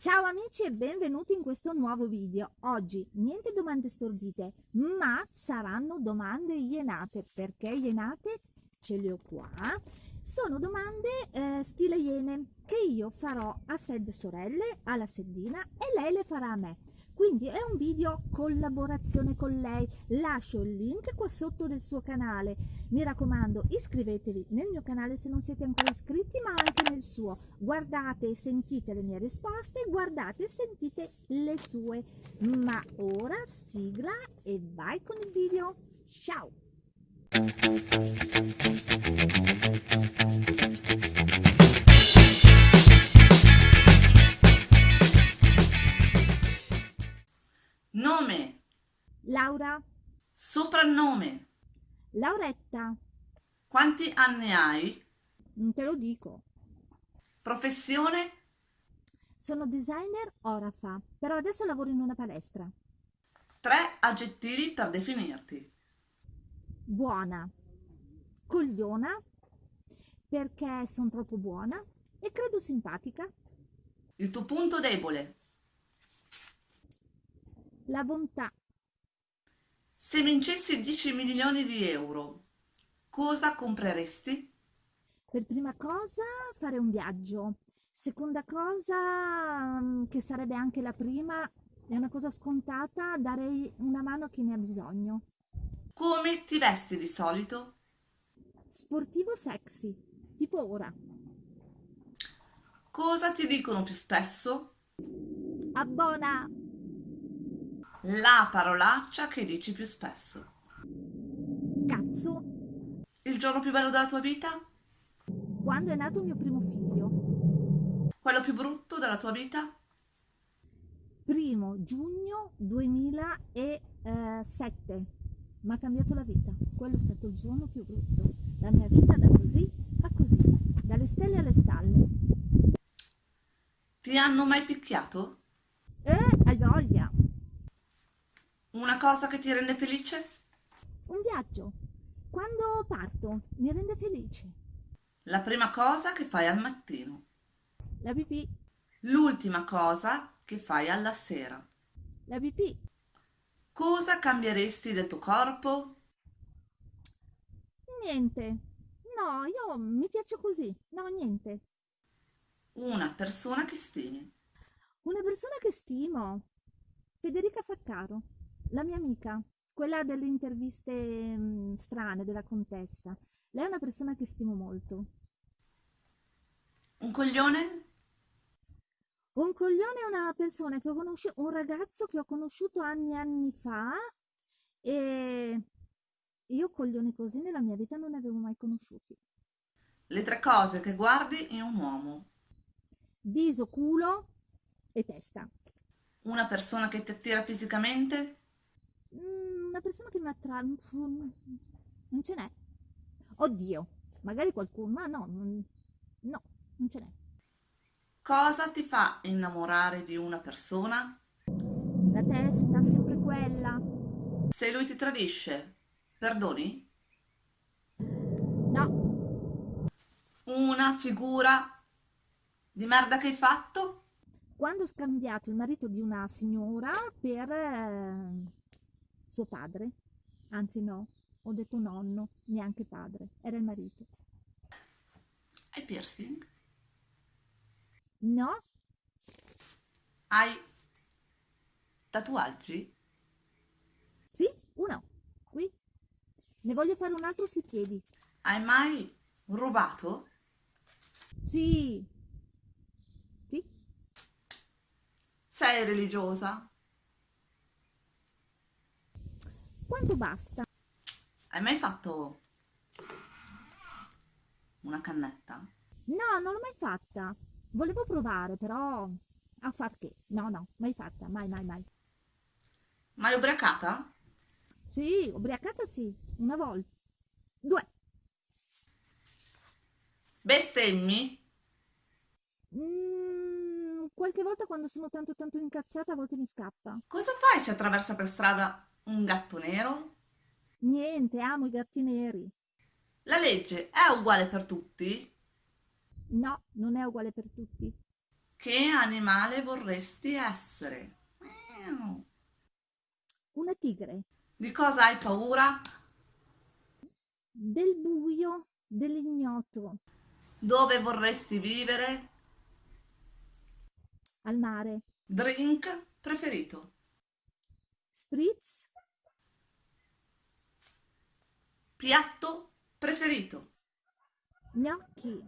Ciao amici e benvenuti in questo nuovo video. Oggi niente domande stordite, ma saranno domande ienate. Perché ienate? Ce le ho qua. Sono domande eh, stile iene che io farò a Sed Sorelle, alla Seddina e lei le farà a me quindi è un video collaborazione con lei. Lascio il link qua sotto del suo canale. Mi raccomando iscrivetevi nel mio canale se non siete ancora iscritti ma anche nel suo. Guardate e sentite le mie risposte guardate e sentite le sue. Ma ora sigla e vai con il video. Ciao Laura. Soprannome. Lauretta. Quanti anni hai? Non te lo dico. Professione? Sono designer Orafa, però adesso lavoro in una palestra. Tre aggettivi per definirti. Buona. Cogliona, perché sono troppo buona e credo simpatica. Il tuo punto debole? La bontà. Se vincessi 10 milioni di euro, cosa compreresti? Per prima cosa fare un viaggio. Seconda cosa, mm, che sarebbe anche la prima, è una cosa scontata, darei una mano a chi ne ha bisogno. Come ti vesti di solito? Sportivo sexy, tipo ora. Cosa ti dicono più spesso? Abbona! La parolaccia che dici più spesso. Cazzo! Il giorno più bello della tua vita? Quando è nato il mio primo figlio. Quello più brutto della tua vita? Primo giugno 2007. Mi ha cambiato la vita. Quello è stato il giorno più brutto. La mia vita da così a così. Dalle stelle alle stalle. Ti hanno mai picchiato? Eh, hai voglia. Una cosa che ti rende felice? Un viaggio. Quando parto mi rende felice. La prima cosa che fai al mattino. La pipì. L'ultima cosa che fai alla sera. La pipì. Cosa cambieresti del tuo corpo? Niente. No, io mi piaccio così. No, niente. Una persona che stimi. Una persona che stimo. Federica Faccaro la mia amica, quella delle interviste mh, mm, strane della contessa. Lei è una persona che stimo molto. Un coglione? Un coglione è una persona che ho conosciuto, un ragazzo che ho conosciuto anni e anni fa e io coglioni così nella mia vita non ne avevo mai conosciuti. Le tre cose che guardi in un uomo. Viso, culo e testa. Una persona che ti attira fisicamente? Una persona che mi attrae non ce n'è oddio magari qualcuno ma no no non ce n'è cosa ti fa innamorare di una persona? la testa sempre quella se lui ti tradisce perdoni? no una figura di merda che hai fatto? quando ho scambiato il marito di una signora per eh, suo padre, anzi no, ho detto nonno, neanche padre, era il marito. Hai piercing? No. Hai tatuaggi? Sì, uno, qui. Ne voglio fare un altro sui piedi. Hai mai rubato? Sì. Sì. Sei religiosa? Quanto basta? Hai mai fatto una cannetta? No, non l'ho mai fatta. Volevo provare, però a far che? No, no, mai fatta, mai, mai, mai. Mai ubriacata? Sì, ubriacata sì, una volta. Due. Bestemmi? Mm, qualche volta quando sono tanto tanto incazzata a volte mi scappa. Cosa fai se attraversa per strada un gatto nero? Niente, amo i gatti neri. La legge è uguale per tutti? No, non è uguale per tutti. Che animale vorresti essere? Una tigre. Di cosa hai paura? Del buio, dell'ignoto. Dove vorresti vivere? Al mare. Drink preferito? Spritz. Piatto preferito? Gnocchi.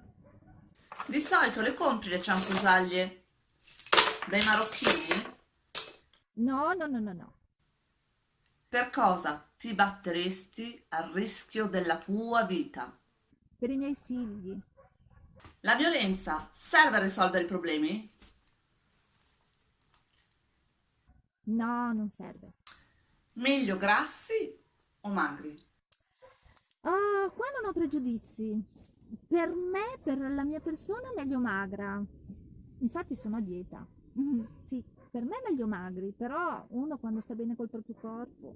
Di solito le compri le cianfrusaglie dai marocchini? No, no, no, no, no. Per cosa ti batteresti al rischio della tua vita? Per i miei figli. La violenza serve a risolvere i problemi? No, non serve. Meglio grassi o magri? Ah, qua non ho pregiudizi. Per me, per la mia persona, meglio magra. Infatti sono a dieta. Mm, Sì, per me meglio magri, però uno quando sta bene col proprio corpo.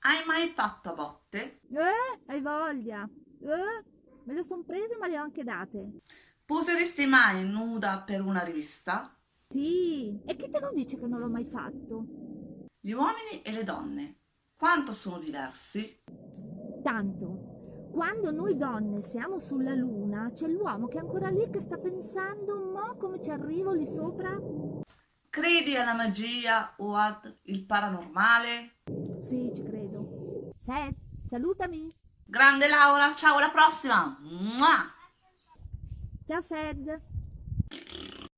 Hai mai fatto a botte? Eh, hai voglia. Eh, me le sono prese ma le ho anche date. Poseresti mai nuda per una rivista? Sì, e chi te lo dice che non l'ho mai fatto? Gli uomini e le donne, quanto sono diversi? Tanto. Quando noi donne siamo sulla luna, c'è l'uomo che è ancora lì che sta pensando, mo come ci arrivo lì sopra? Credi alla magia o ad il paranormale? Sì, ci credo. Seth, salutami. Grande Laura, ciao alla prossima! Mua! Ciao Sed.